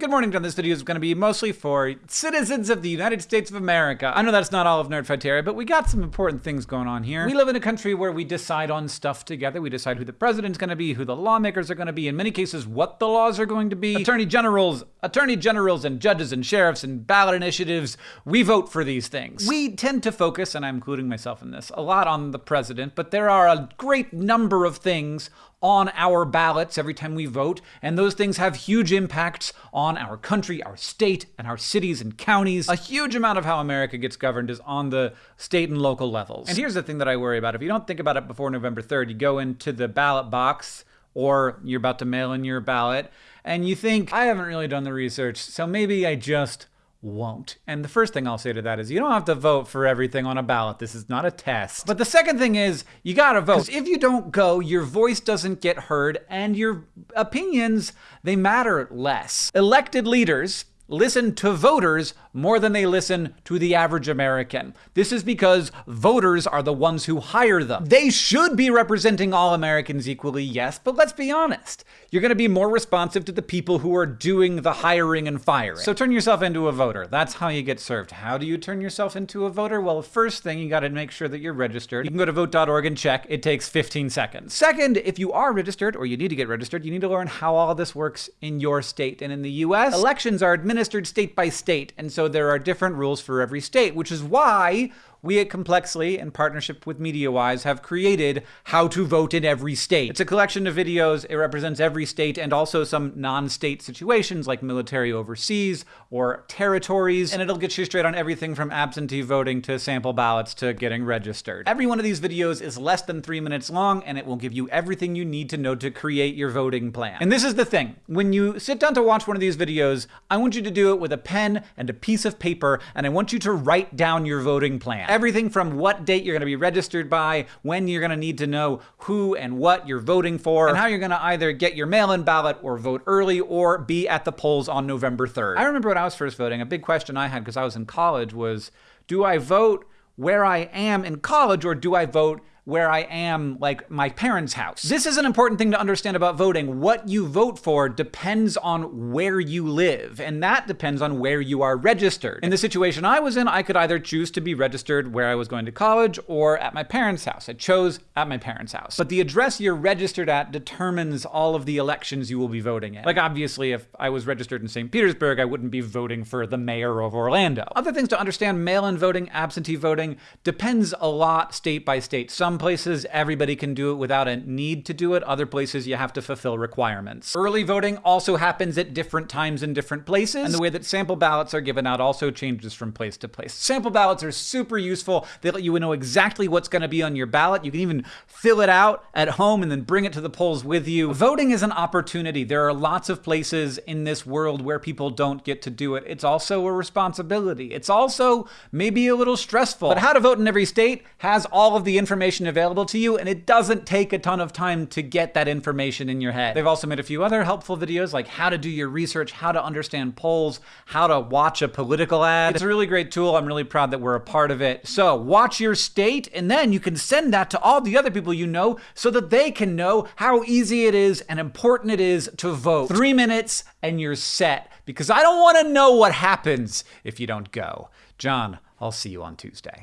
Good morning, John. This video is going to be mostly for citizens of the United States of America. I know that's not all of Nerdfighteria, but we got some important things going on here. We live in a country where we decide on stuff together. We decide who the president's going to be, who the lawmakers are going to be, in many cases, what the laws are going to be. Attorney generals, attorney generals, and judges and sheriffs and ballot initiatives, we vote for these things. We tend to focus, and I'm including myself in this, a lot on the president, but there are a great number of things on our ballots every time we vote, and those things have huge impacts on our country, our state, and our cities and counties. A huge amount of how America gets governed is on the state and local levels. And here's the thing that I worry about. If you don't think about it before November 3rd, you go into the ballot box or you're about to mail in your ballot, and you think, I haven't really done the research, so maybe I just won't. And the first thing I'll say to that is you don't have to vote for everything on a ballot. This is not a test. But the second thing is you gotta vote. If you don't go, your voice doesn't get heard and your opinions, they matter less. Elected leaders listen to voters more than they listen to the average American. This is because voters are the ones who hire them. They should be representing all Americans equally, yes, but let's be honest. You're going to be more responsive to the people who are doing the hiring and firing. So turn yourself into a voter. That's how you get served. How do you turn yourself into a voter? Well, first thing, you got to make sure that you're registered. You can go to vote.org and check. It takes 15 seconds. Second, if you are registered or you need to get registered, you need to learn how all this works in your state. And in the US, elections are administered state by state. And so there are different rules for every state, which is why we at Complexly, in partnership with MediaWise, have created How to Vote in Every State. It's a collection of videos. It represents every state and also some non-state situations like military overseas or territories, and it'll get you straight on everything from absentee voting to sample ballots to getting registered. Every one of these videos is less than three minutes long, and it will give you everything you need to know to create your voting plan. And this is the thing. When you sit down to watch one of these videos, I want you to do it with a pen and a piece of paper, and I want you to write down your voting plan. Everything from what date you're going to be registered by, when you're going to need to know who and what you're voting for, and how you're going to either get your mail-in ballot or vote early or be at the polls on November 3rd. I remember when I was first voting, a big question I had because I was in college was, do I vote where I am in college or do I vote where I am, like my parents' house. This is an important thing to understand about voting. What you vote for depends on where you live, and that depends on where you are registered. In the situation I was in, I could either choose to be registered where I was going to college or at my parents' house. I chose at my parents' house. But the address you're registered at determines all of the elections you will be voting in. Like, obviously, if I was registered in St. Petersburg, I wouldn't be voting for the mayor of Orlando. Other things to understand mail in voting, absentee voting depends a lot state by state. Some places, everybody can do it without a need to do it. Other places, you have to fulfill requirements. Early voting also happens at different times in different places, and the way that sample ballots are given out also changes from place to place. Sample ballots are super useful. They let you know exactly what's going to be on your ballot. You can even fill it out at home and then bring it to the polls with you. Voting is an opportunity. There are lots of places in this world where people don't get to do it. It's also a responsibility. It's also maybe a little stressful. But How to Vote in Every State has all of the information available to you, and it doesn't take a ton of time to get that information in your head. They've also made a few other helpful videos like how to do your research, how to understand polls, how to watch a political ad. It's a really great tool. I'm really proud that we're a part of it. So watch your state, and then you can send that to all the other people you know so that they can know how easy it is and important it is to vote. Three minutes and you're set because I don't want to know what happens if you don't go. John, I'll see you on Tuesday.